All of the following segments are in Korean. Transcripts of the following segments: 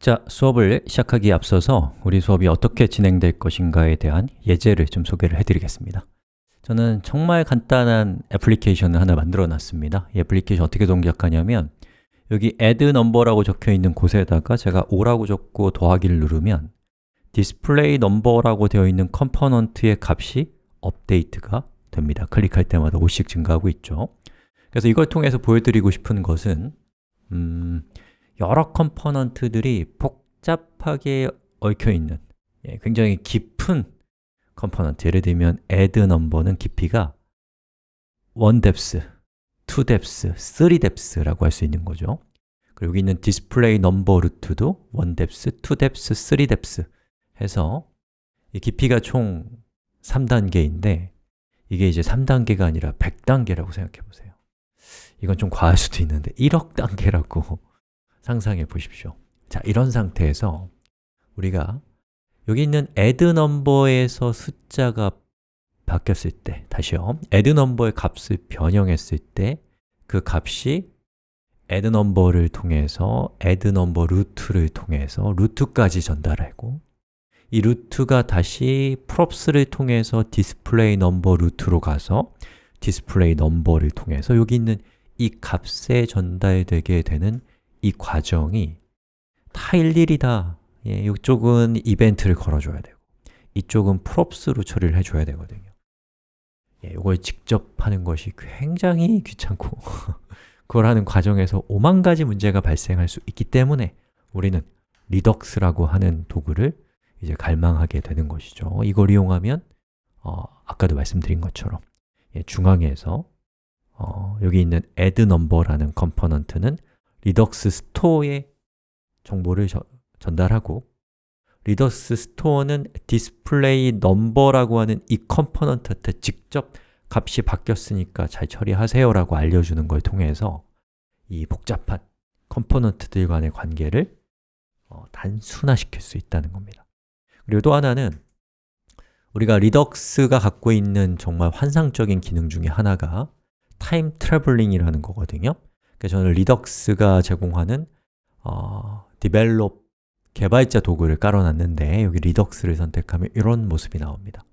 자, 수업을 시작하기에 앞서서 우리 수업이 어떻게 진행될 것인가에 대한 예제를 좀 소개를 해드리겠습니다. 저는 정말 간단한 애플리케이션을 하나 만들어 놨습니다. 이 애플리케이션 어떻게 동작하냐면 여기 add number라고 적혀 있는 곳에다가 제가 5라고 적고 더하기를 누르면 display number라고 되어 있는 컴포넌트의 값이 업데이트가 됩니다. 클릭할 때마다 5씩 증가하고 있죠. 그래서 이걸 통해서 보여드리고 싶은 것은 음, 여러 컴포넌트들이 복잡하게 얽혀있는 예, 굉장히 깊은 컴포넌트. 예를 들면 add number는 깊이가 1 depth, 2 depth, 3 depth라고 할 수 있는 거죠. 그리고 여기 있는 display number root도 1 depth, 2 depth, 3 depth 해서 이 깊이가 총 3단계인데 이게 이제 3단계가 아니라 100단계라고 생각해 보세요. 이건 좀 과할 수도 있는데 1억 단계라고 상상해 보십시오. 자, 이런 상태에서 우리가 여기 있는 add number에서 숫자가 바뀌었을 때, 다시요. add number의 값을 변형했을 때 그 값이 add number를 통해서 add number root를 통해서 루트까지 전달하고 이 루트가 다시 props를 통해서 display number root로 가서 display number를 통해서 여기 있는 이 값에 전달되게 되는 이 과정이 다 일일이 다 예, 이쪽은 이벤트를 걸어줘야 되고 이쪽은 props로 처리를 해줘야 되거든요. 예, 이걸 직접 하는 것이 굉장히 귀찮고 그걸 하는 과정에서 오만 가지 문제가 발생할 수 있기 때문에 우리는 리덕스라고 하는 도구를 이제 갈망하게 되는 것이죠. 이걸 이용하면 어, 아까도 말씀드린 것처럼 예, 중앙에서 어, 여기 있는 add number라는 컴포넌트는 리덕스 스토어에 정보를 저, 전달하고 Redux store는 display number라고 하는 이 component한테 직접 값이 바뀌었으니까 잘 처리하세요 라고 알려주는 걸 통해서 이 복잡한 component들 간의 관계를 어, 단순화시킬 수 있다는 겁니다. 그리고 또 하나는 우리가 Redux가 갖고 있는 정말 환상적인 기능 중에 하나가 time traveling이라는 거거든요 그래서 저는 Redux가 제공하는 어, develop 개발자 도구를 깔아놨는데 여기 Redux를 선택하면 이런 모습이 나옵니다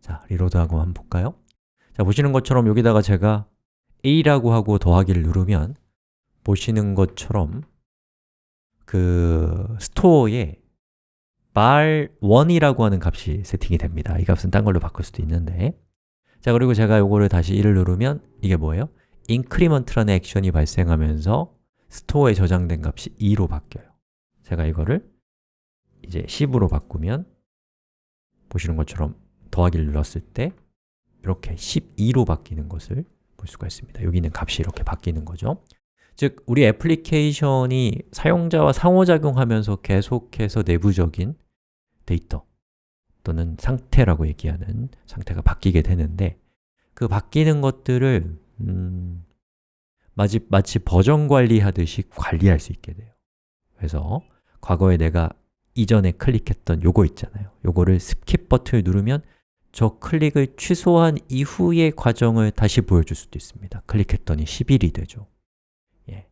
자, reload하고 한번 볼까요? 자, 보시는 것처럼 여기다가 제가 a라고 하고 더하기를 누르면 보시는 것처럼 그 스토어에 bar1이라고 하는 값이 세팅이 됩니다 이 값은 딴 걸로 바꿀 수도 있는데 자, 그리고 제가 요거를 다시 1을 누르면 이게 뭐예요? Increment라는 액션이 발생하면서 스토어에 저장된 값이 2로 바뀌어요. 제가 이거를 이제 10으로 바꾸면 보시는 것처럼 더하기를 눌렀을 때 이렇게 12로 바뀌는 것을 볼 수가 있습니다. 여기 있는 값이 이렇게 바뀌는 거죠. 즉, 우리 애플리케이션이 사용자와 상호작용하면서 계속해서 내부적인 데이터 또는 상태라고 얘기하는 상태가 바뀌게 되는데 그 바뀌는 것들을 음, 마치, 버전 관리하듯이 관리할 수 있게 돼요. 그래서 과거에 내가 이전에 클릭했던 요거 있잖아요. 요거를 skip 버튼을 누르면 저 클릭을 취소한 이후의 과정을 다시 보여줄 수도 있습니다. 클릭했더니 11이 되죠. 예,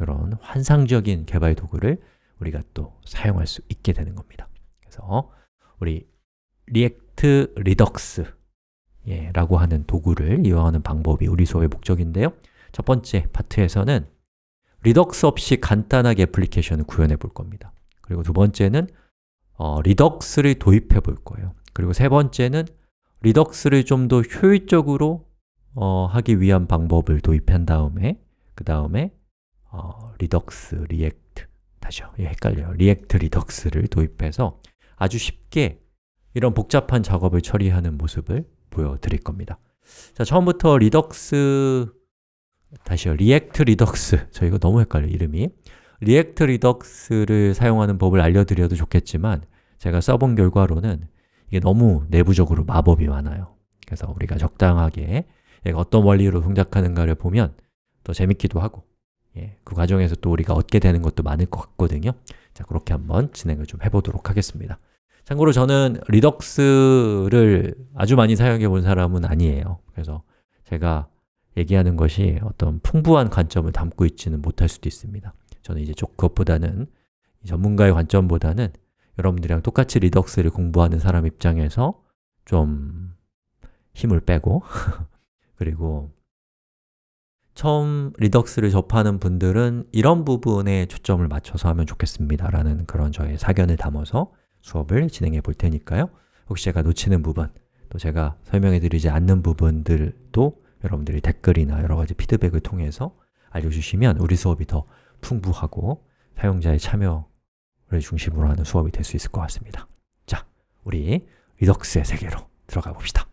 이런 환상적인 개발 도구를 우리가 또 사용할 수 있게 되는 겁니다. 그래서 우리 React Redux 예, 라고 하는 도구를 이용하는 방법이 우리 수업의 목적인데요. 첫 번째 파트에서는 Redux 없이 간단하게 애플리케이션을 구현해 볼 겁니다. 그리고 두 번째는 어, Redux를 도입해 볼 거예요. 그리고 세 번째는 Redux를 좀 더 효율적으로 어, 하기 위한 방법을 도입한 다음에 그 다음에 어, Redux, React 다시요, 예, 헷갈려요. React Redux를 도입해서 아주 쉽게 이런 복잡한 작업을 처리하는 모습을 보여드릴 겁니다. 자, 처음부터 Redux 다시요, React Redux. 저 이거 너무 헷갈려요, 이름이. React Redux를 사용하는 법을 알려드려도 좋겠지만 제가 써본 결과로는 이게 너무 내부적으로 마법이 많아요. 그래서 우리가 적당하게 얘가 어떤 원리로 동작하는가를 보면 더 재밌기도 하고 예, 그 과정에서 또 우리가 얻게 되는 것도 많을 것 같거든요. 자, 그렇게 한번 진행을 좀 해보도록 하겠습니다 참고로 저는 리덕스를 아주 많이 사용해 본 사람은 아니에요. 그래서 제가 얘기하는 것이 어떤 풍부한 관점을 담고 있지는 못할 수도 있습니다. 저는 이제 좀 그것보다는 전문가의 관점보다는 여러분들이랑 똑같이 리덕스를 공부하는 사람 입장에서 좀 힘을 빼고 그리고 처음 리덕스를 접하는 분들은 이런 부분에 초점을 맞춰서 하면 좋겠습니다 라는 그런 저의 사견을 담아서 수업을 진행해 볼 테니까요. 혹시 제가 놓치는 부분, 또 제가 설명해 드리지 않는 부분들도 여러분들이 댓글이나 여러 가지 피드백을 통해서 알려주시면 우리 수업이 더 풍부하고 사용자의 참여를 중심으로 하는 수업이 될 수 있을 것 같습니다. 자, 우리 리덕스의 세계로 들어가 봅시다